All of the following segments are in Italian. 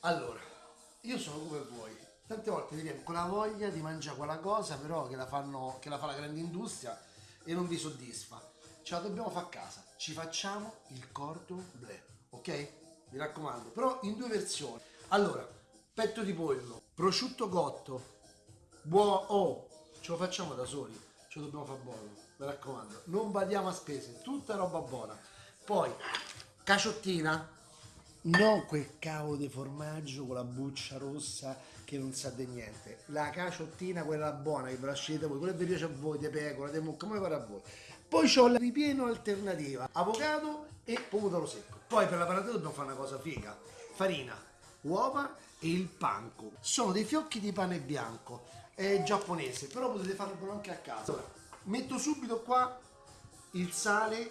Allora, io sono come voi. Tante volte vediamo con la voglia di mangiare quella cosa, però che la, fanno, che la fa la grande industria e non vi soddisfa. Ce la dobbiamo fare a casa. Ci facciamo il cordon bleu, ok? Mi raccomando, però in due versioni. Allora, petto di pollo, prosciutto cotto, buono, oh, ce lo facciamo da soli, ce lo dobbiamo fare buono, mi raccomando. Non badiamo a spese, tutta roba buona. Poi, caciottina, non quel cavo di formaggio con la buccia rossa che non sa di niente. La caciottina, quella buona che ve la scegliete voi, quella che vi piace a voi, di pecora, di mucca, come pare a voi. Poi ho la ripieno alternativa, avocado e pomodoro secco. Poi per la panata dobbiamo fare una cosa figa. Farina, uova e il panko. Sono dei fiocchi di pane bianco, è giapponese, però potete farlo anche a casa. Allora, metto subito qua il sale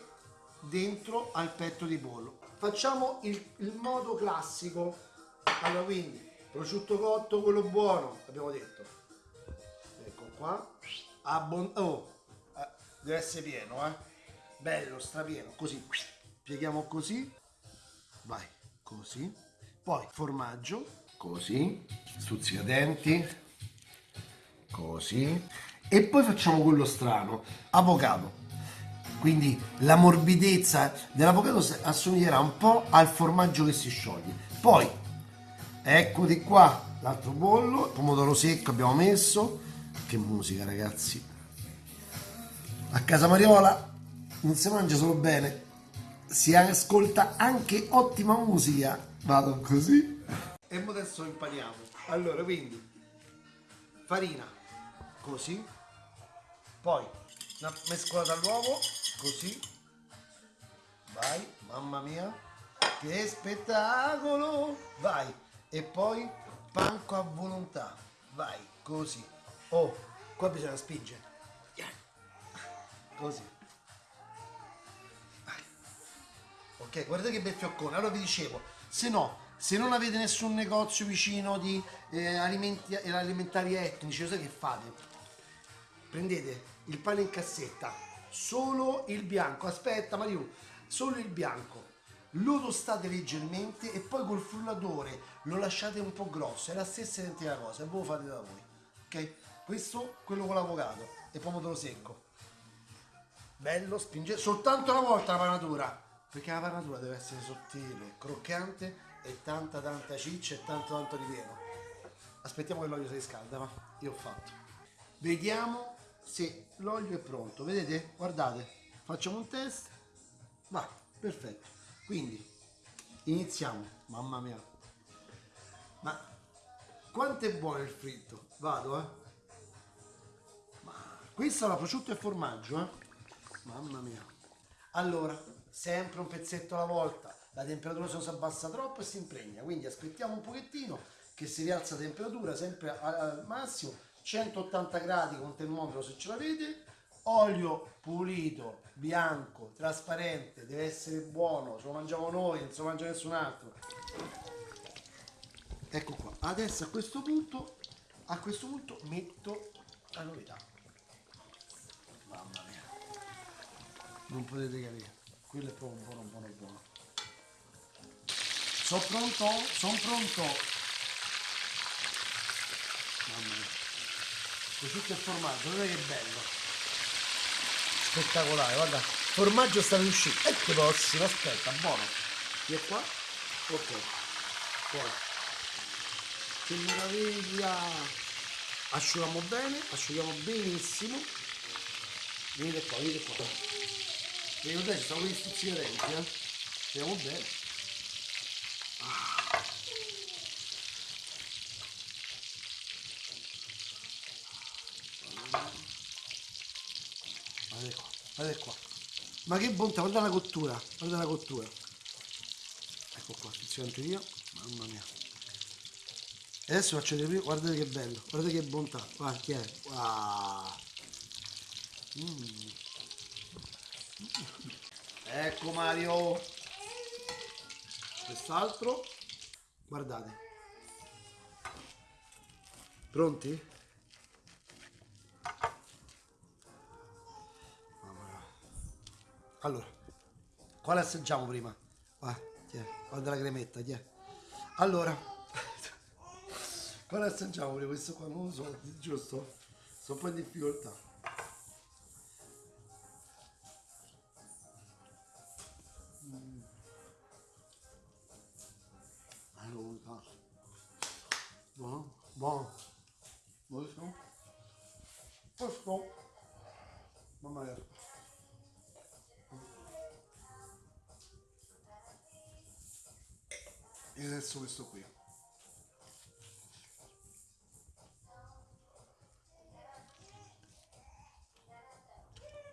dentro al petto di pollo. Facciamo il, il modo classico. Allora, quindi prosciutto cotto, quello buono, abbiamo detto. Ecco qua. Abbon oh, eh, deve essere pieno, eh. Bello, strapieno, così. Pieghiamo così. Vai, così. Poi formaggio, così. Stuzzicadenti, così. E poi facciamo quello strano, avocado quindi la morbidezza dell'avocado assomiglierà un po' al formaggio che si scioglie. Poi eccoti qua l'altro bollo pomodoro secco abbiamo messo. Che musica ragazzi. A casa Mariola non si mangia solo bene si ascolta anche ottima musica. Vado così. E adesso impariamo. Allora quindi farina così. Poi una mescolata all'uovo così. Vai mamma mia. Che spettacolo. Vai. E poi panco a volontà. Vai così. Oh qua bisogna spingere. Così. Vai. ok guardate che bel fioccone. Allora vi dicevo se no se non avete nessun negozio vicino di eh, alimenti, eh, alimentari etnici sai che fate? Prendete il pane in cassetta solo il bianco, aspetta Mariù, solo il bianco, lo tostate leggermente e poi col frullatore lo lasciate un po' grosso, è la stessa identica cosa, e voi lo fate da voi, ok? Questo, quello con l'avocado. E pomodoro secco. Bello, spinge. Soltanto una volta la panatura, perché la panatura deve essere sottile, croccante e tanta tanta ciccia e tanto tanto ripieno. Aspettiamo che l'olio si riscalda, ma io ho fatto. Vediamo se l'olio è pronto vedete? Guardate facciamo un test. Va perfetto. Quindi iniziamo. Mamma mia. Ma quanto è buono il fritto? Vado eh. Ma questa è la prosciutto e formaggio eh. Mamma mia. Allora sempre un pezzetto alla volta. La temperatura se si abbassa troppo e si impregna. Quindi aspettiamo un pochettino che si rialza la temperatura sempre al massimo 180 gradi con termometro se ce l'avete olio pulito bianco trasparente deve essere buono ce lo mangiamo noi non se lo mangia nessun altro. Ecco qua adesso a questo punto a questo punto metto la novità. Mamma mia. Non potete capire quello è proprio buono buono buono. Sono pronto? Sono pronto? Mamma mia prosciutto e formaggio guarda che bello. Spettacolare guarda formaggio sta uscire e che prossimo aspetta buono. E qua. Ok. Poi che meraviglia. Asciughiamo bene asciughiamo benissimo. Venite qua venite qua. Qua ci sono questi stuzzicadenti eh. Vediamo bene guardate qua, guardate qua. Ma che bontà, guarda la cottura, guarda la cottura. Ecco qua, attenzione io, mamma mia. E adesso faccio vedere, guardate che bello, guardate che bontà, guarda che è, wow. Mm. Ecco Mario, quest'altro, guardate. Pronti? Allora, quale assaggiamo prima? Guarda, guarda la cremetta, tiè. Allora, Quando assaggiamo pure questo qua, non lo so, giusto? Sto un po' in difficoltà. Mm. Allora, buono, buono, buonissimo. Questo, mamma mia. E adesso questo qui.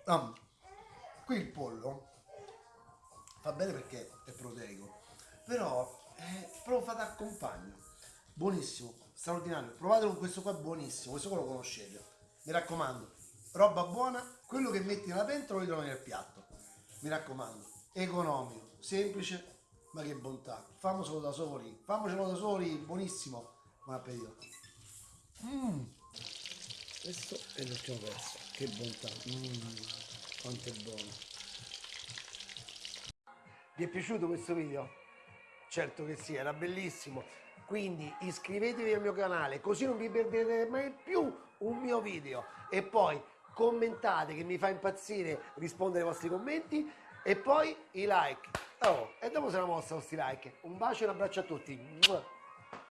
Ah, qui il pollo fa bene perché è proteico, però è proprio fa da compagno. Buonissimo, straordinario. Provatelo con questo qua, buonissimo. Questo qua lo conoscete. Mi raccomando, roba buona, quello che metti nella pentola lo trovi nel piatto. Mi raccomando, economico, semplice, ma che bontà. Famoselo da soli, famocelo da soli, buonissimo. Buon appetito. Mm. Questo è l'ultimo pezzo. Che bontà. Mm, quanto è buono. Vi è piaciuto questo video? Certo che sì, era bellissimo. Quindi iscrivetevi al mio canale così non vi perdete mai più un mio video. E poi commentate che mi fa impazzire rispondere ai vostri commenti. E poi i like. Oh, e dopo se la mossa questi like. Un bacio e un abbraccio a tutti.